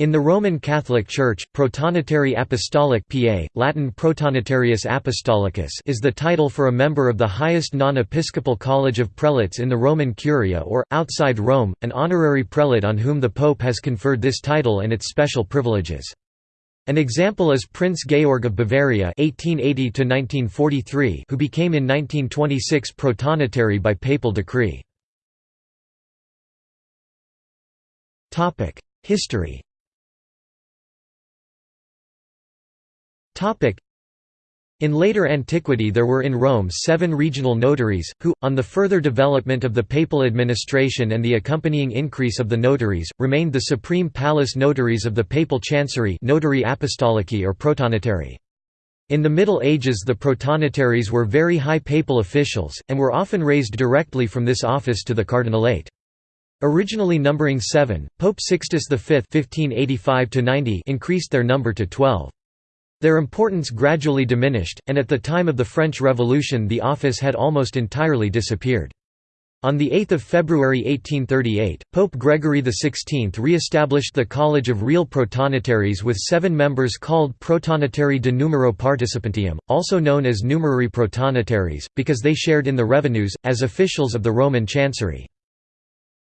In the Roman Catholic Church, Protonotary Apostolic PA, Latin Protonotarius Apostolicus is the title for a member of the highest non-episcopal college of prelates in the Roman Curia or, outside Rome, an honorary prelate on whom the Pope has conferred this title and its special privileges. An example is Prince Georg of Bavaria (1880–1943), who became in 1926 protonotary by papal decree. Topic: In later antiquity there were in Rome seven regional notaries, who, on the further development of the papal administration and the accompanying increase of the notaries, remained the supreme palace notaries of the papal chancery notari apostolici or protonotary. In the Middle Ages the protonotaries were very high papal officials, and were often raised directly from this office to the cardinalate. Originally numbering seven, Pope Sixtus V increased their number to twelve. Their importance gradually diminished, and at the time of the French Revolution the office had almost entirely disappeared. On 8 February 1838, Pope Gregory XVI re-established the College of Real Protonotaries with seven members called Protonotari de Numero Participantium, also known as Numerary Protonotaries, because they shared in the revenues, as officials of the Roman Chancery.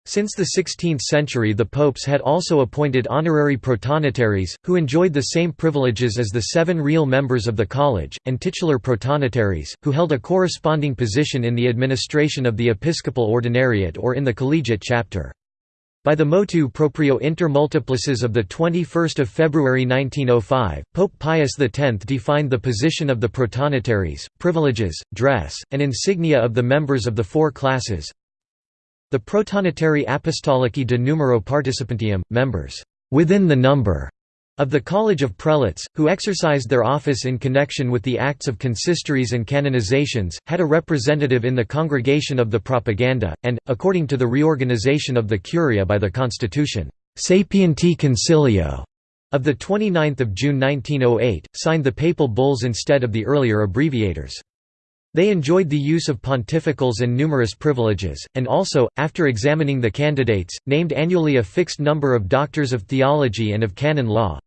Since the 16th century the popes had also appointed honorary protonotaries, who enjoyed the same privileges as the seven real members of the college, and titular protonotaries, who held a corresponding position in the administration of the episcopal ordinariate or in the collegiate chapter. By the motu proprio inter multiplices of 21 February 1905, Pope Pius X defined the position of the protonotaries, privileges, dress, and insignia of the members of the four classes, the Protonotari Apostolici de Numero Participantium, members within the number of the College of Prelates, who exercised their office in connection with the acts of consistories and canonizations, had a representative in the Congregation of the Propaganda, and, according to the reorganization of the Curia by the Constitution, Sapienti Consilio of 29 June 1908, signed the papal bulls instead of the earlier abbreviators. They enjoyed the use of pontificals and numerous privileges, and also, after examining the candidates, named annually a fixed number of doctors of theology and of canon law.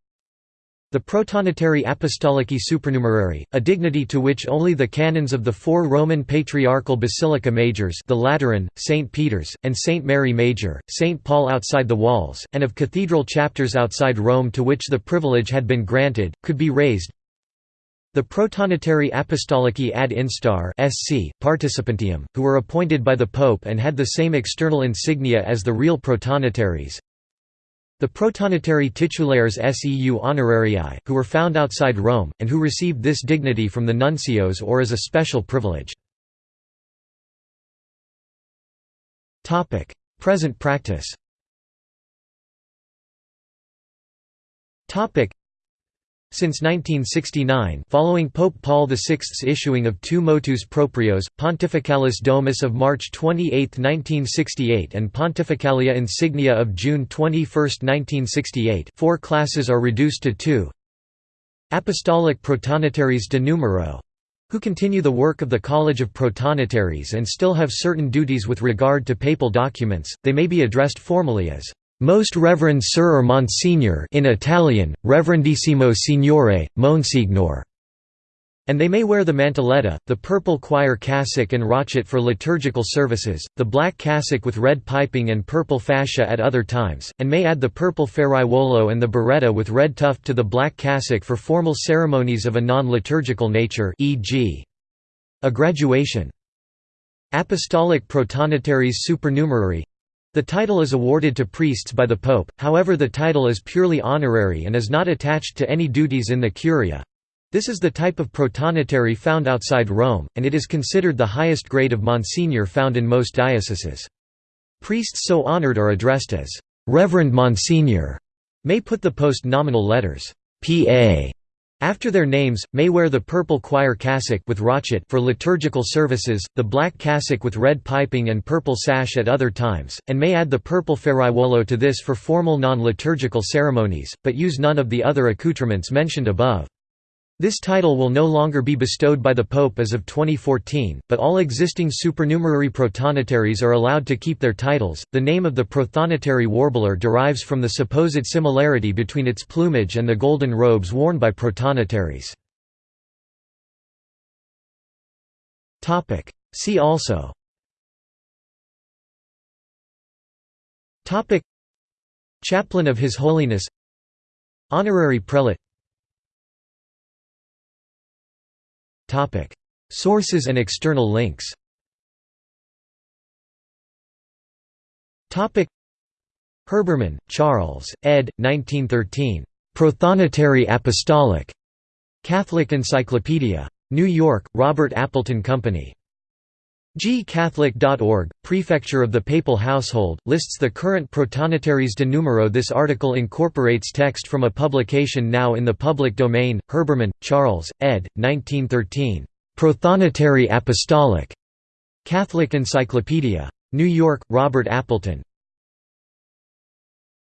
The Protonotary Apostolici Supernumerari, a dignity to which only the canons of the four Roman patriarchal basilica majors the Lateran, St. Peter's, and St. Mary Major, St. Paul outside the walls, and of cathedral chapters outside Rome to which the privilege had been granted, could be raised, the Protonotari Apostolici ad instar SC, Participantium, who were appointed by the Pope and had the same external insignia as the real protonotaries. The Protonotari titulares seu honorarii, who were found outside Rome, and who received this dignity from the nuncios or as a special privilege. Present practice since 1969 following Pope Paul VI's issuing of two motus proprios, Pontificalis Domus of March 28, 1968 and Pontificalia Insignia of June 21, 1968 four classes are reduced to two. Apostolic Protonotaries de Numero who continue the work of the College of Protonotaries and still have certain duties with regard to papal documents, they may be addressed formally as most Reverend Sir or Monsignor in Italian, Reverendissimo Signore, Monsignor, and they may wear the mantelletta, the purple choir cassock and rochet for liturgical services, the black cassock with red piping and purple fascia at other times, and may add the purple ferraiuolo and the berretta with red tuft to the black cassock for formal ceremonies of a non-liturgical nature e.g. a graduation. Apostolic protonotaries supernumerary the title is awarded to priests by the Pope, however the title is purely honorary and is not attached to any duties in the Curia. This is the type of protonotary found outside Rome, and it is considered the highest grade of Monsignor found in most dioceses. Priests so honored are addressed as Reverend Monsignor, may put the post-nominal letters P.A. After their names, may wear the purple choir cassock with rochet for liturgical services, the black cassock with red piping and purple sash at other times, and may add the purple ferraiuolo to this for formal non-liturgical ceremonies, but use none of the other accoutrements mentioned above. This title will no longer be bestowed by the Pope as of 2014, but all existing supernumerary protonotaries are allowed to keep their titles. The name of the prothonotary warbler derives from the supposed similarity between its plumage and the golden robes worn by protonotaries. Topic: See also. Topic. Chaplain of His Holiness. Honorary Prelate Sources and external links Herbermann, Charles, ed. 1913. Prothonotary Apostolic. Catholic Encyclopedia. New York, Robert Appleton Company. gcatholic.org, Prefecture of the Papal Household, lists the current protonotaries de numero This article incorporates text from a publication now in the public domain, Herbermann, Charles, ed. 1913. Prothonotary Apostolic. Catholic Encyclopedia. New York, Robert Appleton.